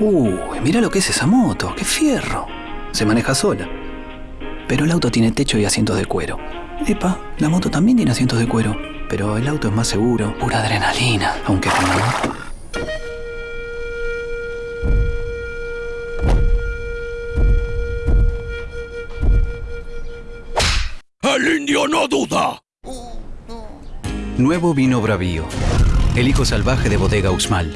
Uy, mira lo que es esa moto, qué fierro. Se maneja sola. Pero el auto tiene techo y asientos de cuero. Epa, la moto también tiene asientos de cuero. Pero el auto es más seguro, pura adrenalina. Aunque con ¡El indio no duda! Oh, Nuevo vino Bravío. El hijo salvaje de Bodega Uxmal.